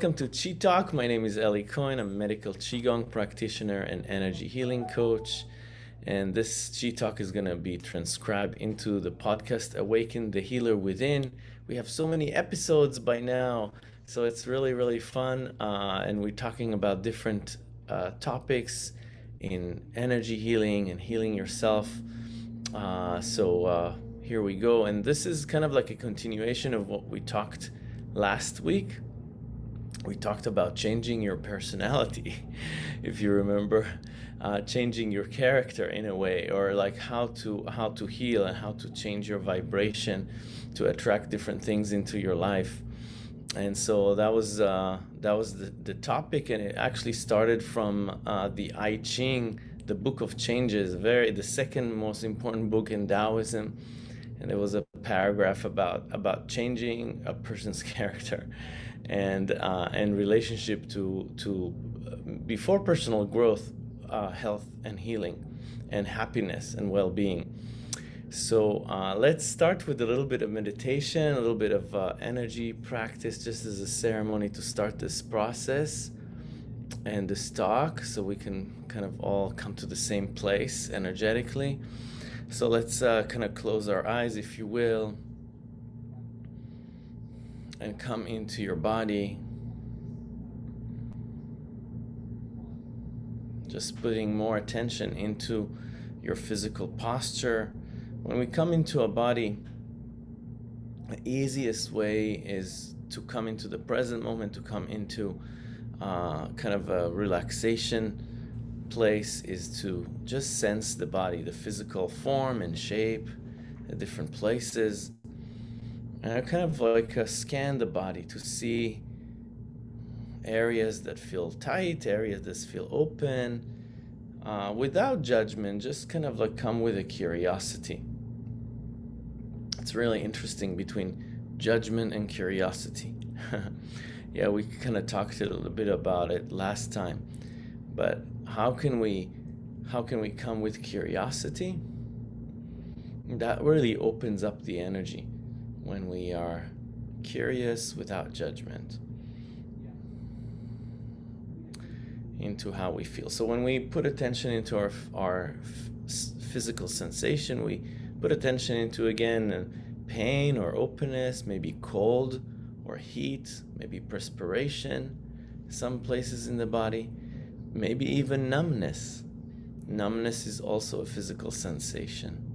Welcome to Chi Talk. My name is Eli Cohen. I'm a medical Qigong practitioner and energy healing coach. And this Chi Talk is going to be transcribed into the podcast Awaken the Healer Within. We have so many episodes by now, so it's really, really fun. Uh, and we're talking about different uh, topics in energy healing and healing yourself. Uh, so uh, here we go. And this is kind of like a continuation of what we talked last week we talked about changing your personality, if you remember, uh, changing your character in a way, or like how to how to heal and how to change your vibration to attract different things into your life. And so that was uh, that was the, the topic, and it actually started from uh, the I Ching, the Book of Changes, very the second most important book in Taoism and there was a paragraph about about changing a person's character and uh, and relationship to to before personal growth, uh, health and healing, and happiness and well-being. So uh, let's start with a little bit of meditation, a little bit of uh, energy practice, just as a ceremony to start this process and this talk, so we can kind of all come to the same place energetically. So let's uh, kind of close our eyes, if you will and come into your body. Just putting more attention into your physical posture. When we come into a body, the easiest way is to come into the present moment, to come into uh, kind of a relaxation place, is to just sense the body, the physical form and shape, the different places and I kind of like uh, scan the body to see areas that feel tight, areas that feel open, uh, without judgment, just kind of like come with a curiosity. It's really interesting between judgment and curiosity. yeah, we kind of talked a little bit about it last time, but how can we, how can we come with curiosity? That really opens up the energy when we are curious without judgment into how we feel. So when we put attention into our, our physical sensation, we put attention into again uh, pain or openness, maybe cold or heat, maybe perspiration, some places in the body, maybe even numbness. Numbness is also a physical sensation.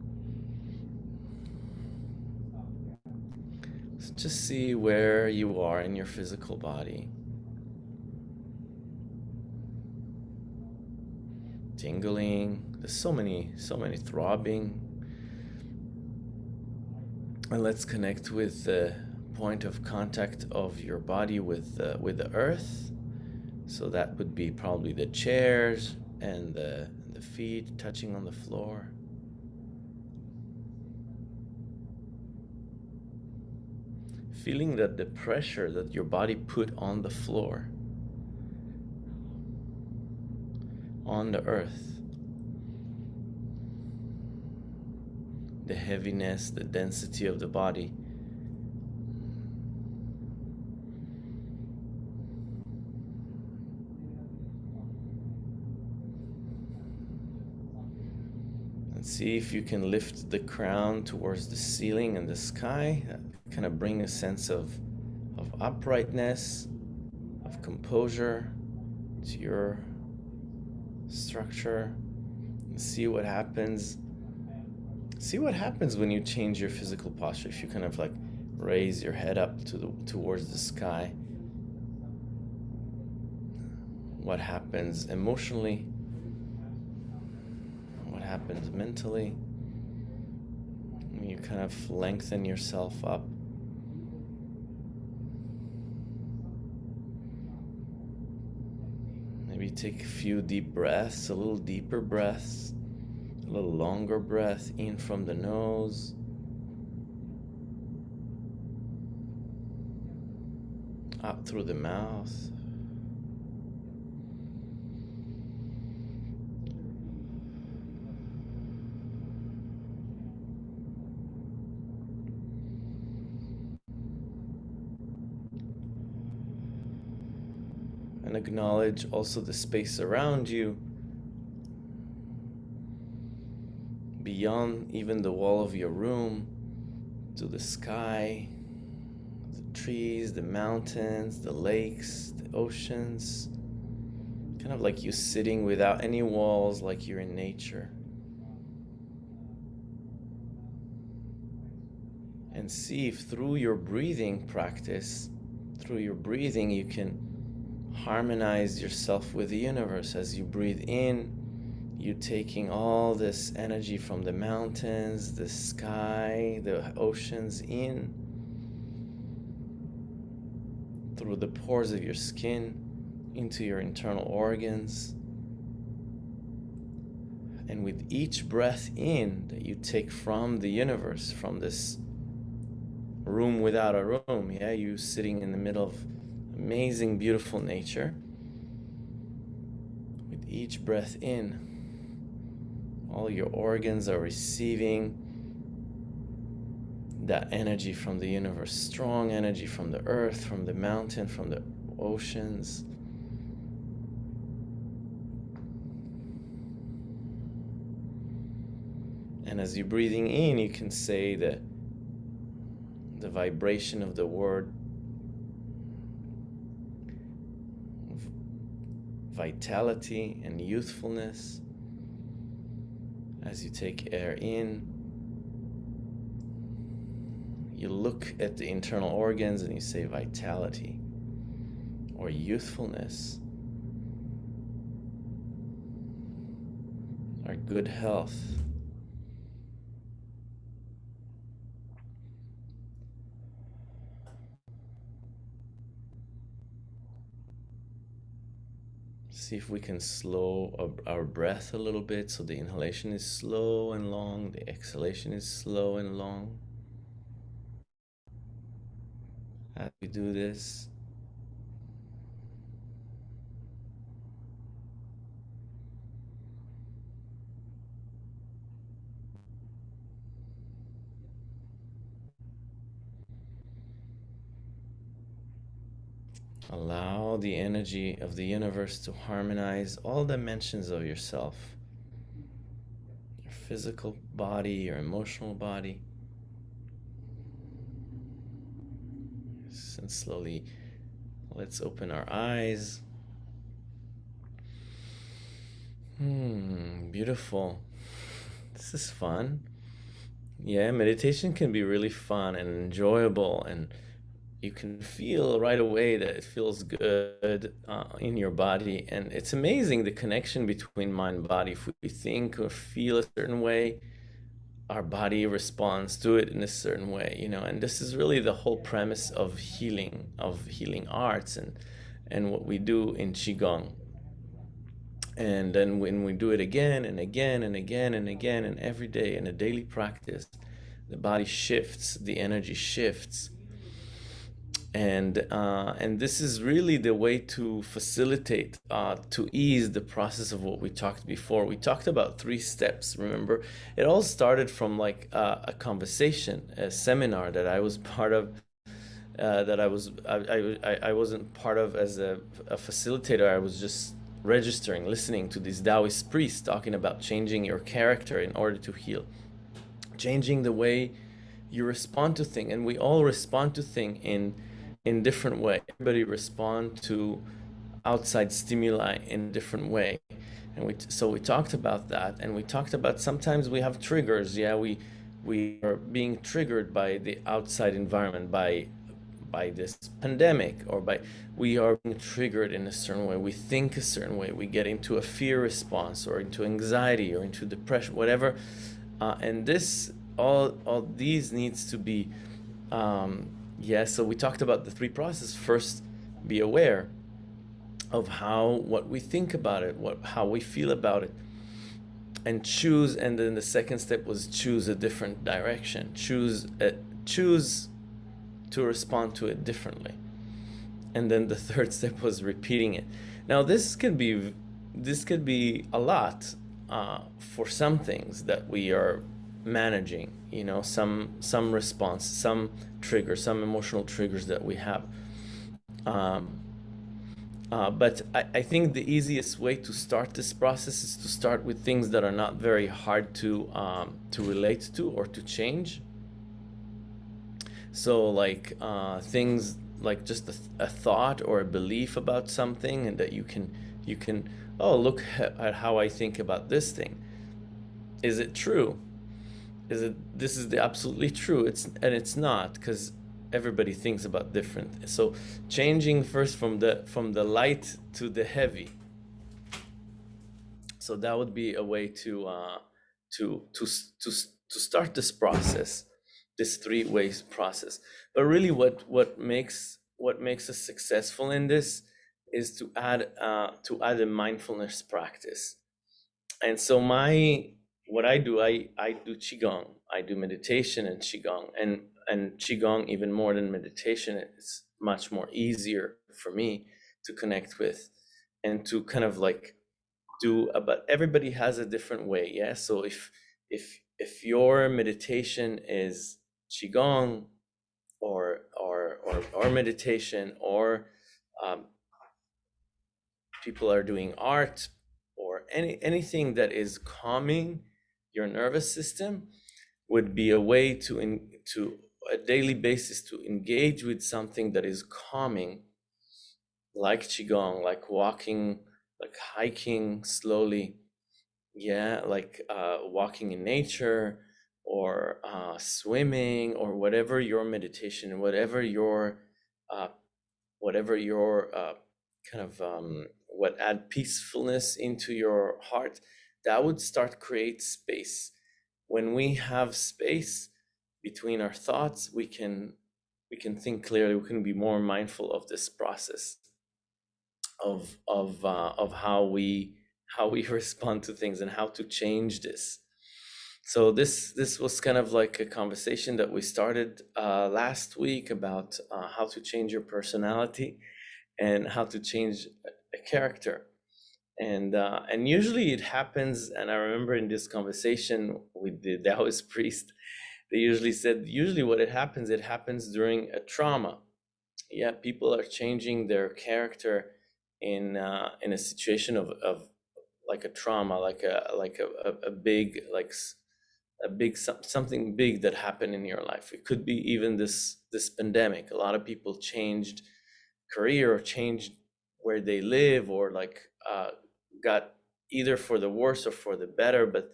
Just see where you are in your physical body. Tingling, there's so many, so many throbbing. And let's connect with the point of contact of your body with, uh, with the earth. So that would be probably the chairs and the, the feet touching on the floor. Feeling that the pressure that your body put on the floor, on the earth, the heaviness, the density of the body. And see if you can lift the crown towards the ceiling and the sky kind of bring a sense of, of uprightness, of composure to your structure and see what happens. See what happens when you change your physical posture. If you kind of like raise your head up to the towards the sky. What happens emotionally? What happens mentally? When you kind of lengthen yourself up take a few deep breaths, a little deeper breaths, a little longer breath in from the nose. Out through the mouth. And acknowledge also the space around you beyond even the wall of your room to the sky the trees the mountains the lakes the oceans kind of like you sitting without any walls like you're in nature. And see if through your breathing practice through your breathing you can harmonize yourself with the universe. As you breathe in you're taking all this energy from the mountains the sky the oceans in through the pores of your skin into your internal organs. And with each breath in that you take from the universe from this room without a room yeah you sitting in the middle of amazing, beautiful nature. With each breath in, all your organs are receiving that energy from the universe, strong energy from the earth, from the mountain, from the oceans. And as you're breathing in, you can say that the vibration of the word vitality and youthfulness as you take air in. You look at the internal organs and you say vitality or youthfulness or good health. See if we can slow our breath a little bit so the inhalation is slow and long, the exhalation is slow and long. As we do this, Allow the energy of the universe to harmonize all dimensions of yourself your physical body, your emotional body. And slowly, let's open our eyes. Hmm, beautiful. This is fun. Yeah, meditation can be really fun and enjoyable and you can feel right away that it feels good uh, in your body. And it's amazing the connection between mind and body. If we think or feel a certain way, our body responds to it in a certain way, you know. And this is really the whole premise of healing, of healing arts and, and what we do in Qigong. And then when we do it again and again and again and again and every day in a daily practice, the body shifts, the energy shifts and uh, and this is really the way to facilitate uh, to ease the process of what we talked before. We talked about three steps remember? It all started from like uh, a conversation a seminar that I was part of uh, that I was I, I, I wasn't part of as a, a facilitator. I was just registering listening to these Taoist priests talking about changing your character in order to heal changing the way you respond to things and we all respond to things in in different way. Everybody respond to outside stimuli in a different way. And we so we talked about that and we talked about sometimes we have triggers. Yeah, we we are being triggered by the outside environment by by this pandemic or by we are being triggered in a certain way we think a certain way we get into a fear response or into anxiety or into depression whatever uh, and this all all these needs to be um, Yes, so we talked about the three processes. First, be aware of how what we think about it, what how we feel about it, and choose. And then the second step was choose a different direction. Choose a, choose to respond to it differently. And then the third step was repeating it. Now this can be this could be a lot uh, for some things that we are managing you know some some response some trigger some emotional triggers that we have um, Uh, but I, I think the easiest way to start this process is to start with things that are not very hard to um, to relate to or to change. So like uh, things like just a, a, thought or a belief about something, and that you can you can oh look at how I think about this thing. Is it true? Is it this is the absolutely true? It's and it's not because everybody thinks about different. So changing first from the from the light to the heavy. So that would be a way to uh, to to to to start this process, this three ways process. But really, what what makes what makes us successful in this is to add uh, to add a mindfulness practice. And so my what I do, I I do qigong, I do meditation and qigong, and and qigong even more than meditation it's much more easier for me to connect with and to kind of like do but everybody has a different way yeah? So if if if your meditation is qigong or or or, or meditation or um, people are doing art or any anything that is calming your nervous system would be a way to in, to a daily basis to engage with something that is calming, like qigong, like walking, like hiking slowly, yeah, like uh, walking in nature or uh, swimming or whatever your meditation, whatever your, uh, whatever your uh, kind of um, what add peacefulness into your heart, that would start create space. When we have space, between our thoughts, we can we can think clearly. We can be more mindful of this process of of uh, of how we how we respond to things and how to change this. So this this was kind of like a conversation that we started uh, last week about uh, how to change your personality and how to change a character and uh, and usually it happens and i remember in this conversation with the taoist priest they usually said usually what it happens it happens during a trauma. Yeah people are changing their character in uh, in a situation of, of like a trauma like a like a, a, big like a big something big that happened in your life. It could be even this this pandemic. A lot of people changed career or changed where they live or like uh, got either for the worse or for the better but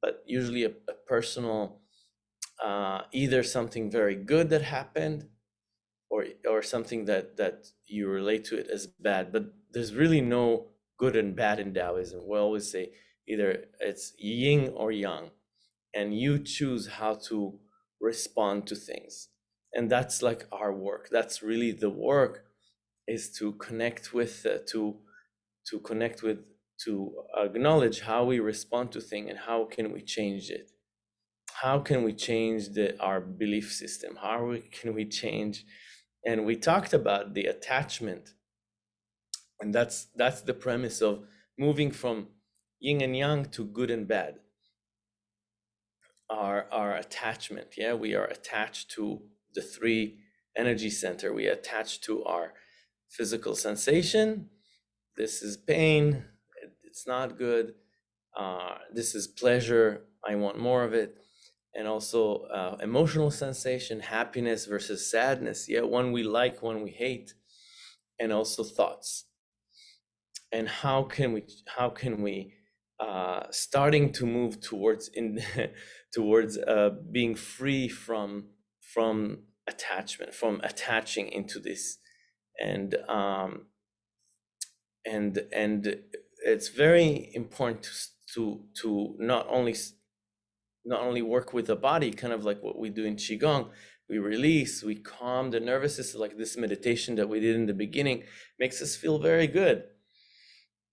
but usually a, a personal uh, either something very good that happened or or something that that you relate to it as bad. But there's really no good and bad in taoism. We always say either it's yin or yang and you choose how to respond to things. And that's like our work. That's really the work is to connect with uh, to to connect with to acknowledge how we respond to things and how can we change it how can we change the, our belief system? How we, can we change? And we talked about the attachment. And that's, that's the premise of moving from yin and yang to good and bad. Our, our attachment, yeah, we are attached to the three energy center. We attach to our physical sensation. This is pain. It's not good. Uh, this is pleasure. I want more of it and also uh, emotional sensation, happiness versus sadness. Yeah, one we like, one we hate, and also thoughts. And how can we how can we uh, starting to move towards in towards uh, being free from from attachment, from attaching into this, and um, and and it's very important to to to not only not only work with the body, kind of like what we do in Qigong, we release, we calm the nervous system, like this meditation that we did in the beginning makes us feel very good.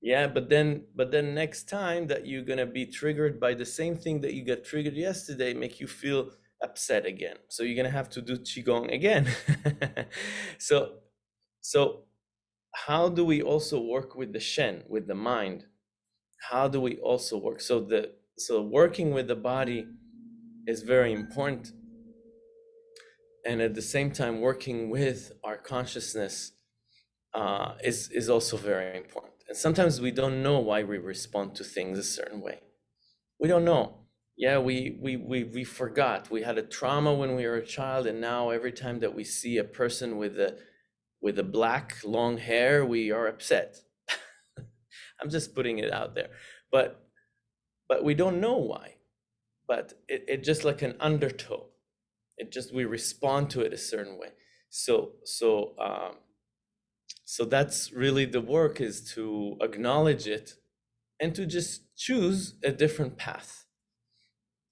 Yeah, but then but then next time that you're gonna be triggered by the same thing that you got triggered yesterday, make you feel upset again. So you're gonna have to do Qigong again. so so how do we also work with the Shen, with the mind? How do we also work? So the so working with the body is very important and at the same time working with our consciousness uh, is is also very important. And sometimes we don't know why we respond to things a certain way. We don't know. Yeah, we we we we forgot. We had a trauma when we were a child, and now every time that we see a person with a with a black long hair, we are upset. I'm just putting it out there, but but we don't know why. But it, it just like an undertow. It just we respond to it a certain way. So so um, so that's really the work is to acknowledge it and to just choose a different path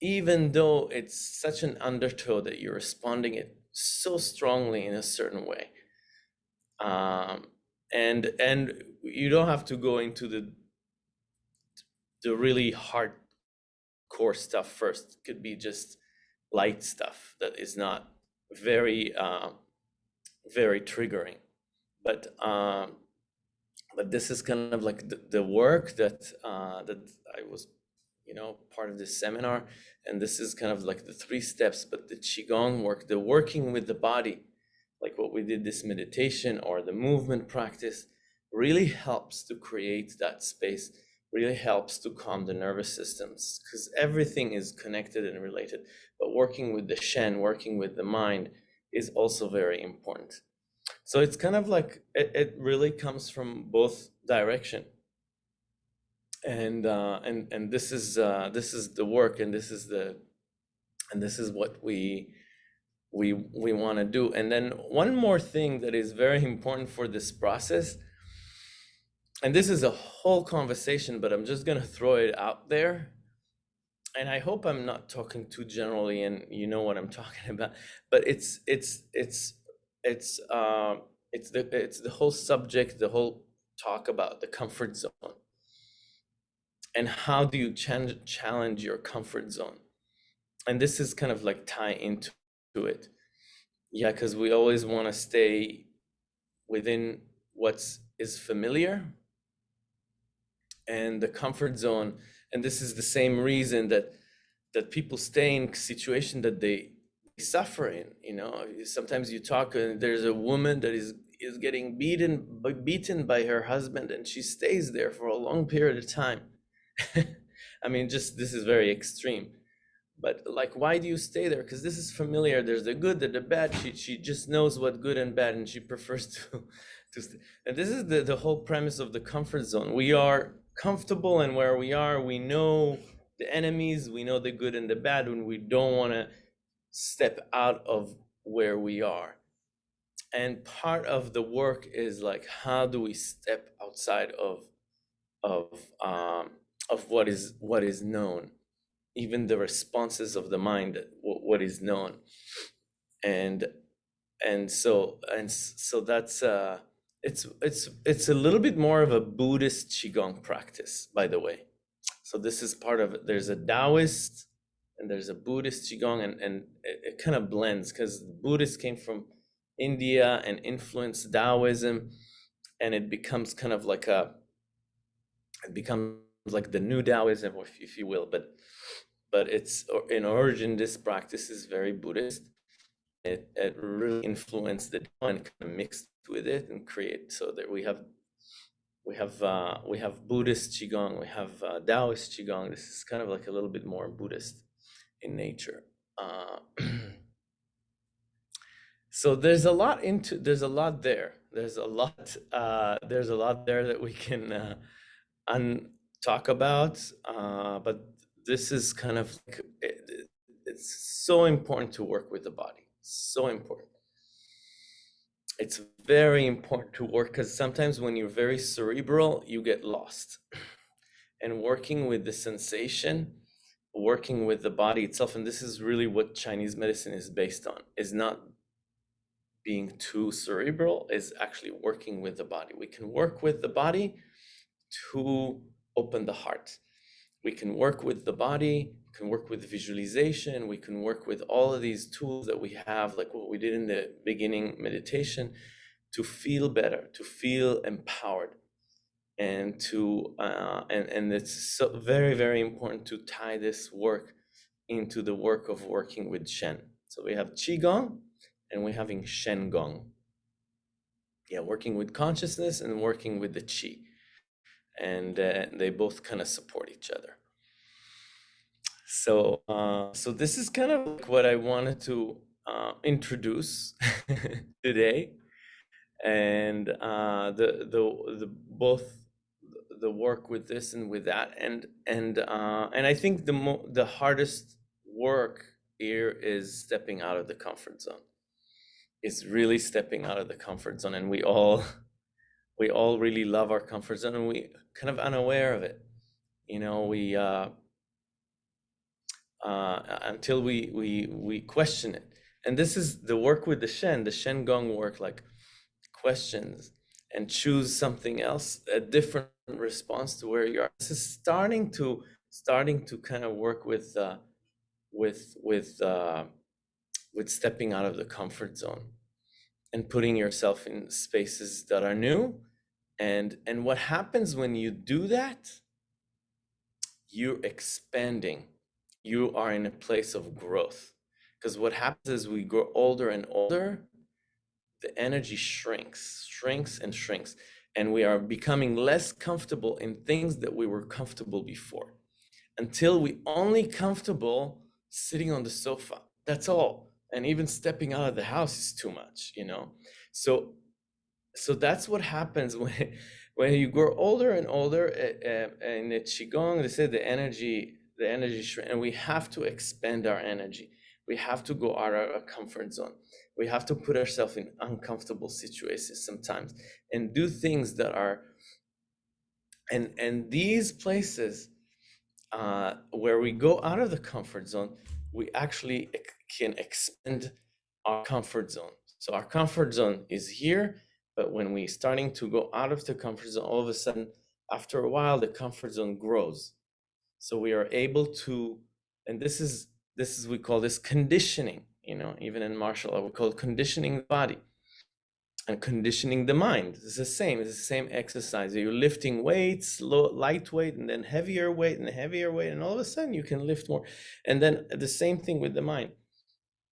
even though it's such an undertow that you're responding it so strongly in a certain way um, and and you don't have to go into the the really hard core stuff first it could be just light stuff that is not very uh, very triggering but um, but this is kind of like the, the work that uh, that I was, you know, part of this seminar, and this is kind of like the three steps. But the qigong work, the working with the body, like what we did this meditation or the movement practice, really helps to create that space. Really helps to calm the nervous systems because everything is connected and related. But working with the Shen, working with the mind, is also very important. So it's kind of like it, it really comes from both direction. And uh, and and this is uh, this is the work, and this is the and this is what we we we want to do. And then one more thing that is very important for this process, and this is a whole conversation, but I'm just gonna throw it out there. And I hope I'm not talking too generally, and you know what I'm talking about. But it's it's it's it's um, it's the it's the whole subject, the whole talk about the comfort zone, and how do you challenge your comfort zone, and this is kind of like tie into it, yeah, because we always want to stay within what's is familiar and the comfort zone. And this is the same reason that that people stay in situation that they suffer in. you know? Sometimes you talk and there's a woman that is is getting beaten beaten by her husband and she stays there for a long period of time. I mean just this is very extreme but like why do you stay there? Because this is familiar. There's the good the, the bad. She, she just knows what good and bad and she prefers to to stay. and this is the, the whole premise of the comfort zone. We are comfortable and where we are we know the enemies we know the good and the bad when we don't want to step out of where we are. And part of the work is like how do we step outside of of um of what is what is known even the responses of the mind what is known. And and so and so that's uh it's it's it's a little bit more of a buddhist qigong practice by the way. So this is part of there's a taoist and there's a Buddhist Qigong, and, and it, it kind of blends because Buddhists came from India and influenced Taoism, and it becomes kind of like a, it becomes like the new Taoism, if, if you will, but but it's in origin, this practice is very Buddhist. It, it really influenced the and kind of mixed with it and create so that we have we have uh, we have Buddhist qigong, we have uh, Taoist qigong. This is kind of like a little bit more Buddhist in nature. Uh, so there's a lot into there's a lot there. There's a lot uh, there's a lot there that we can uh, un talk about. Uh, but this is kind of like, it, it's so important to work with the body. So important. It's very important to work because sometimes when you're very cerebral, you get lost. And working with the sensation working with the body itself and this is really what chinese medicine is based on is not being too cerebral is actually working with the body we can work with the body to open the heart we can work with the body can work with visualization we can work with all of these tools that we have like what we did in the beginning meditation to feel better to feel empowered and to uh, and and it's so very very important to tie this work into the work of working with Shen. So we have Qigong and we're having Shen Gong. yeah, working with consciousness and working with the chi. And uh, they both kind of support each other. So, uh, so this is kind of like what I wanted to uh, introduce today, and uh, the the the both the work with this and with that, and and uh, and I think the mo- the hardest work here is stepping out of the comfort zone. Is really stepping out of the comfort zone, and we all we all really love our comfort zone, and we kind of unaware of it. You know, we uh, uh, until we we we question it. And this is the work with the Shen, the Shen Gong work, like questions and choose something else, a different response to where you are. This is starting to starting to kind of work with uh, with with uh, with stepping out of the comfort zone and putting yourself in spaces that are new. And and what happens when you do that? You're expanding you are in a place of growth. Because what happens is we grow older and older, the energy shrinks, shrinks and shrinks. And we are becoming less comfortable in things that we were comfortable before until we only comfortable sitting on the sofa. That's all. And even stepping out of the house is too much, you know? So, so that's what happens when, when you grow older and older. Uh, in the Qigong, they say the energy the energy and we have to expand our energy. We have to go out of our comfort zone. We have to put ourselves in uncomfortable situations sometimes and do things that are and and these places uh, where we go out of the comfort zone, we actually can expand our comfort zone. So our comfort zone is here, but when we starting to go out of the comfort zone, all of a sudden, after a while, the comfort zone grows so we are able to, and this is this is we call this conditioning. You know, even in martial art, we call it conditioning the body and conditioning the mind. It's the same. It's the same exercise. You're lifting weights, low, lightweight, and then heavier weight, and heavier weight, and all of a sudden you can lift more. And then the same thing with the mind.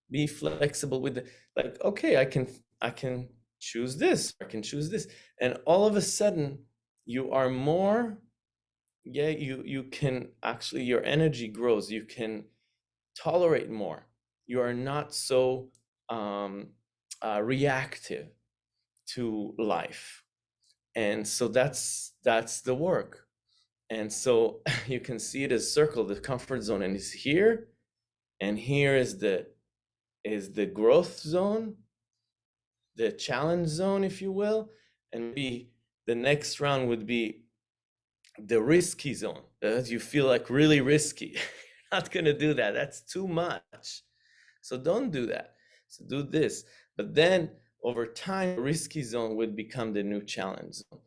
Be flexible with the like. Okay, I can I can choose this. I can choose this, and all of a sudden you are more yeah you you can actually your energy grows you can tolerate more. You are not so um, uh, reactive to life. And so that's that's the work. And so you can see it as circle the comfort zone and it's here and here is the is the growth zone the challenge zone if you will and be the next round would be the risky zone. That you feel like really risky. Not going to do that. That's too much. So don't do that. So do this. But then over time risky zone would become the new challenge zone.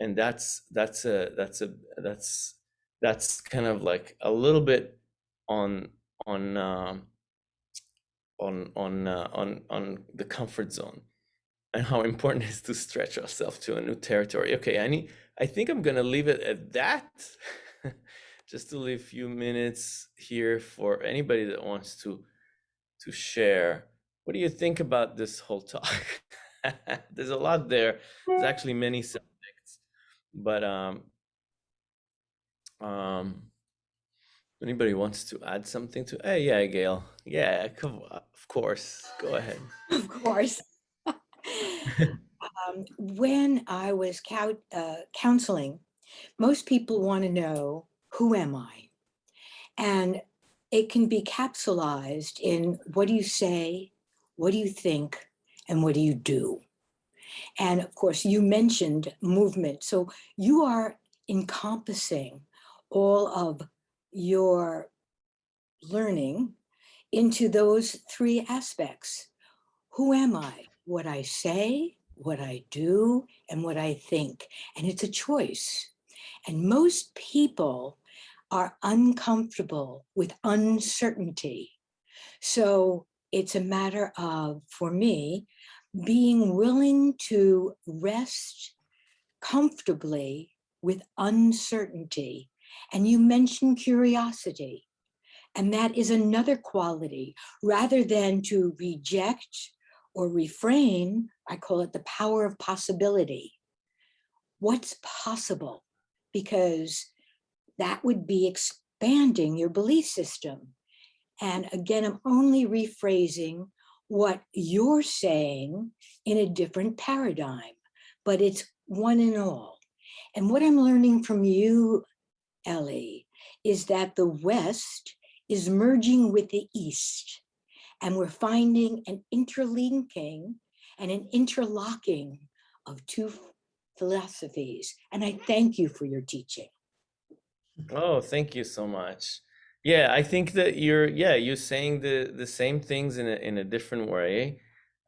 And that's that's a that's a that's that's kind of like a little bit on on um, on on uh, on on the comfort zone and how important it is to stretch ourselves to a new territory okay i need I think I'm gonna leave it at that. Just to leave a few minutes here for anybody that wants to to share. What do you think about this whole talk? There's a lot there. There's actually many subjects, but um, um, anybody wants to add something to? Hey, yeah, Gail. Yeah. Of course. Go ahead. Of course. Um, when I was uh, counseling, most people want to know, who am I? And it can be capsulized in what do you say, what do you think, and what do you do? And of course, you mentioned movement. So you are encompassing all of your learning into those three aspects. Who am I? What I say, what I do and what I think. And it's a choice. And most people are uncomfortable with uncertainty. So it's a matter of, for me, being willing to rest comfortably with uncertainty. And you mentioned curiosity. And that is another quality rather than to reject or refrain I call it the power of possibility. What's possible? Because that would be expanding your belief system. And again, I'm only rephrasing what you're saying in a different paradigm, but it's one and all. And what I'm learning from you, Eli, is that the West is merging with the East. And we're finding an interlinking and an interlocking of two philosophies. And I thank you for your teaching. Oh, thank you so much. Yeah, I think that you're yeah, you're saying the the same things in a in a different way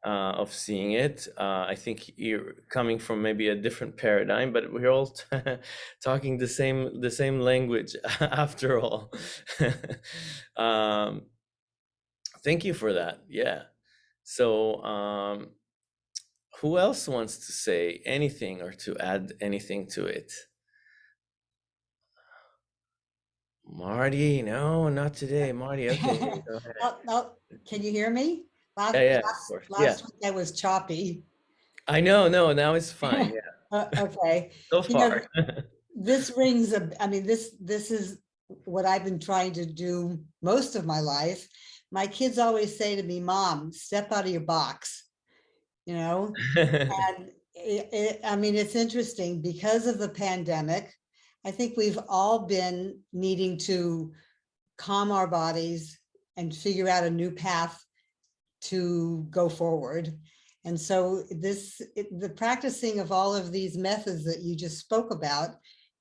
uh, of seeing it. Uh, I think you're coming from maybe a different paradigm, but we're all talking the same the same language after all. um, thank you for that. Yeah. So, um, who else wants to say anything or to add anything to it? Marty, no, not today. Marty, okay. no, oh, can you hear me? Last, yeah, yeah, last, last yeah. week I was choppy. I know, no, now it's fine. Yeah. uh, okay. So far. You know, this rings a, I mean, this, this is what I've been trying to do most of my life. My kids always say to me, mom, step out of your box, you know? and it, it, I mean, it's interesting because of the pandemic, I think we've all been needing to calm our bodies and figure out a new path to go forward. And so this, it, the practicing of all of these methods that you just spoke about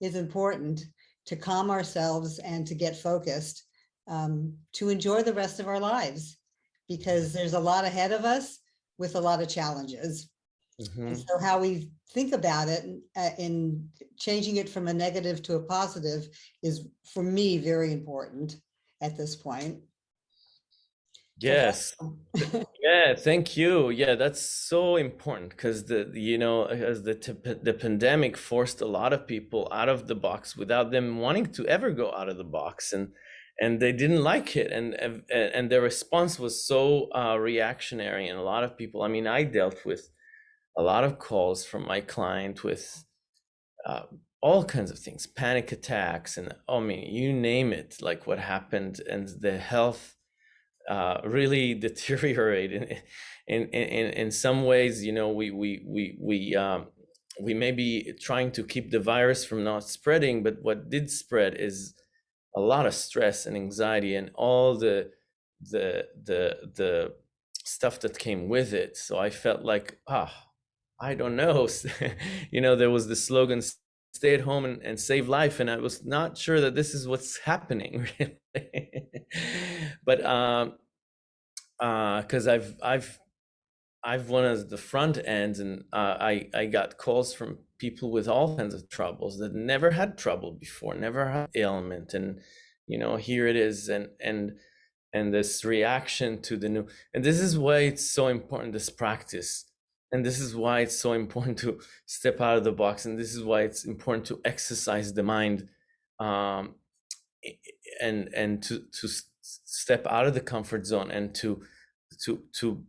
is important to calm ourselves and to get focused, um, to enjoy the rest of our lives, because there's a lot ahead of us with a lot of challenges. Mm -hmm. So how we think about it uh, in changing it from a negative to a positive is for me very important at this point. Yes. yeah, thank you. Yeah, that's so important because the you know as the the pandemic forced a lot of people out of the box without them wanting to ever go out of the box and and they didn't like it and and their response was so uh, reactionary and a lot of people I mean I dealt with a lot of calls from my client with uh, all kinds of things panic attacks and oh, I mean you name it like what happened and the health uh, really deteriorated in, in, in, in some ways, you know, we, we, we, we, um, we may be trying to keep the virus from not spreading, but what did spread is a lot of stress and anxiety and all the, the, the, the stuff that came with it. So I felt like, ah, I don't know. you know, there was the slogan, stay at home and, and save life. And I was not sure that this is what's happening really. but um uh because I've I've I've one of the front ends and uh, I I got calls from people with all kinds of troubles that never had trouble before, never had ailment. And you know, here it is and and and this reaction to the new and this is why it's so important this practice and this is why it's so important to step out of the box and this is why it's important to exercise the mind um, and and to to step out of the comfort zone and to to to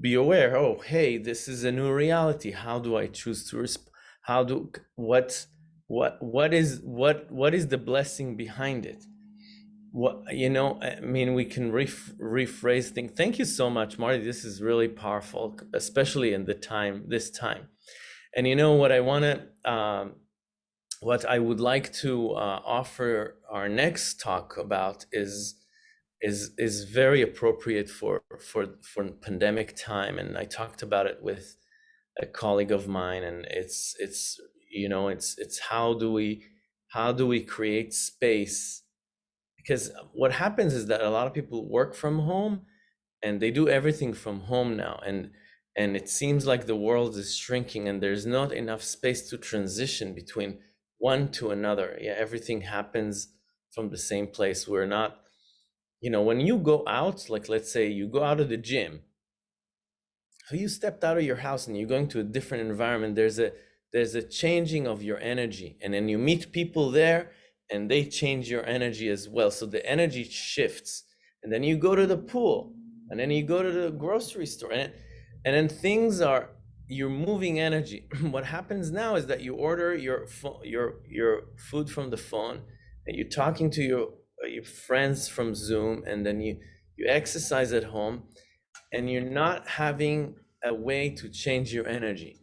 be aware oh hey this is a new reality. How do i choose to resp- how do what what what is what what is the blessing behind it? What you know i mean we can ref, rephrase things thank you so much marty this is really powerful especially in the time this time. And you know what i want to um, what i would like to uh, offer our next talk about is is is very appropriate for for for pandemic time and i talked about it with a colleague of mine and it's it's you know it's it's how do we how do we create space? Because what happens is that a lot of people work from home and they do everything from home now and and it seems like the world is shrinking and there's not enough space to transition between one to another. Yeah everything happens from the same place. We're not you know when you go out like let's say you go out of the gym so you stepped out of your house and you're going to a different environment there's a there's a changing of your energy and then you meet people there and they change your energy as well. So the energy shifts. And then you go to the pool and then you go to the grocery store and, and then things are you're moving energy. what happens now is that you order your your your food from the phone, and you're talking to your your friends from Zoom, and then you you exercise at home, and you're not having a way to change your energy.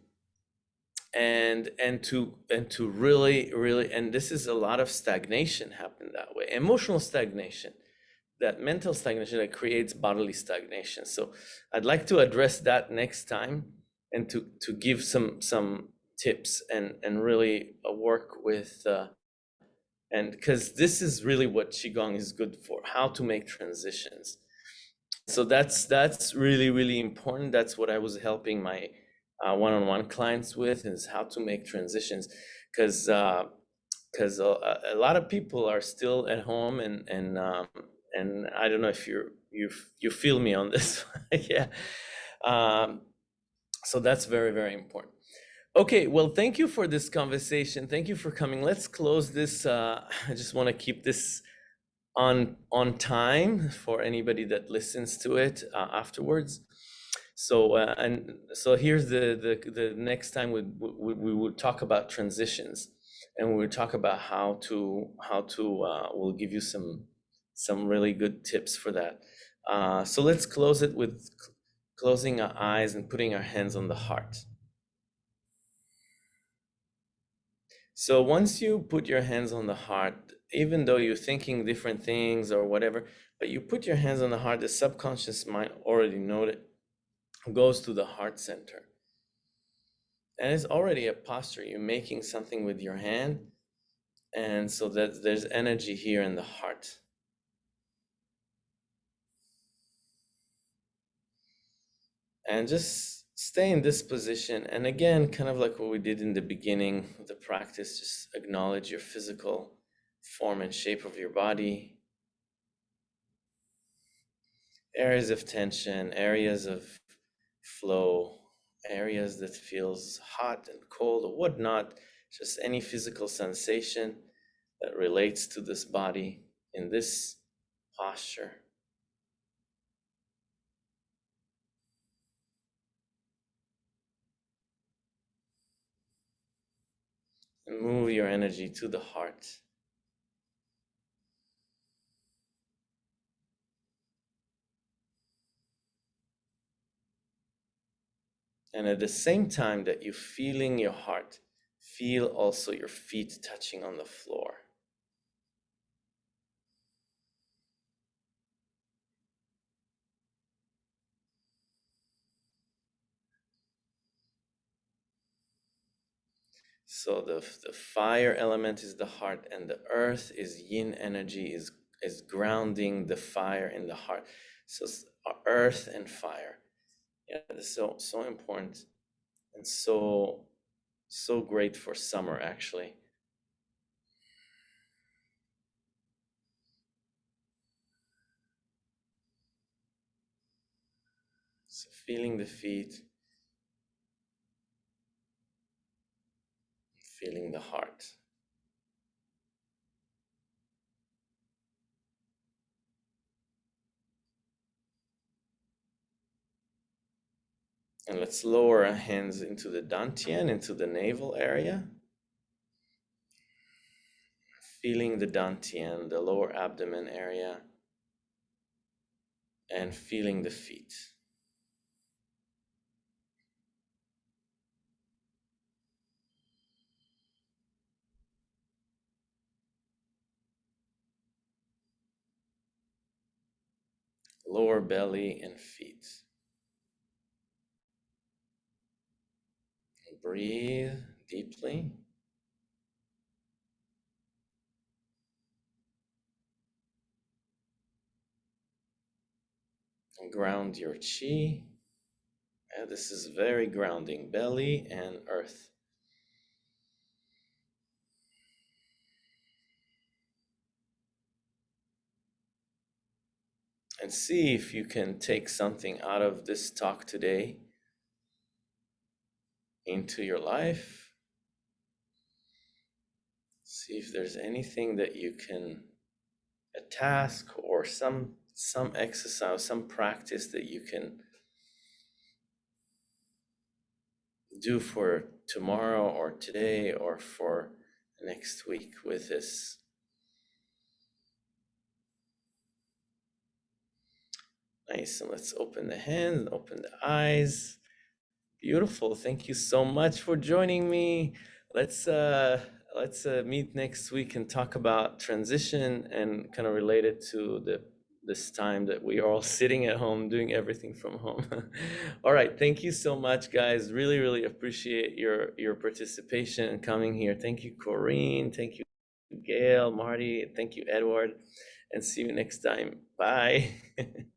And and to and to really really and this is a lot of stagnation happen that way emotional stagnation that mental stagnation that creates bodily stagnation. So i'd like to address that next time and to to give some some tips and and really uh, work with uh, and because this is really what qigong is good for how to make transitions. So that's that's really really important. That's what i was helping my uh, one-on-one clients with is how to make transitions. Because because uh, a, a, lot of people are still at home and and um, and i don't know if you're you you feel me on this yeah. Um, so that's very very important okay well thank you for this conversation thank you for coming let's close this uh, i just want to keep this on on time for anybody that listens to it uh, afterwards. So uh, and so here's the the the next time we we, we will talk about transitions, and we'll talk about how to how to uh, we'll give you some some really good tips for that. Uh, so let's close it with closing our eyes and putting our hands on the heart. So once you put your hands on the heart, even though you're thinking different things or whatever, but you put your hands on the heart, the subconscious mind already knows it, goes to the heart center. And it's already a posture. You're making something with your hand. And so that there's energy here in the heart. And just stay in this position. And again, kind of like what we did in the beginning of the practice, just acknowledge your physical form and shape of your body, areas of tension, areas of flow, areas that feels hot and cold or whatnot, just any physical sensation that relates to this body in this posture. And move your energy to the heart. And at the same time that you're feeling your heart, feel also your feet touching on the floor. So the, the fire element is the heart, and the earth is yin energy, is, is grounding the fire in the heart. So uh, earth and fire. Yeah so so important and so so great for summer actually. So feeling the feet feeling the heart And let's lower our hands into the dantian, into the navel area. Feeling the dantian, the lower abdomen area, and feeling the feet. Lower belly and feet. Breathe deeply. And ground your chi. And this is very grounding, belly and earth. And see if you can take something out of this talk today into your life. See if there's anything that you can, a task or some some exercise, some practice that you can do for tomorrow or today or for next week with this. Nice. And let's open the hands, open the eyes. Beautiful. Thank you so much for joining me. Let's uh let's uh, meet next week and talk about transition and kind of relate it to the this time that we are all sitting at home doing everything from home. all right, thank you so much guys. Really really appreciate your your participation and coming here. Thank you Corinne, thank you Gail, Marty, thank you Edward and see you next time. Bye.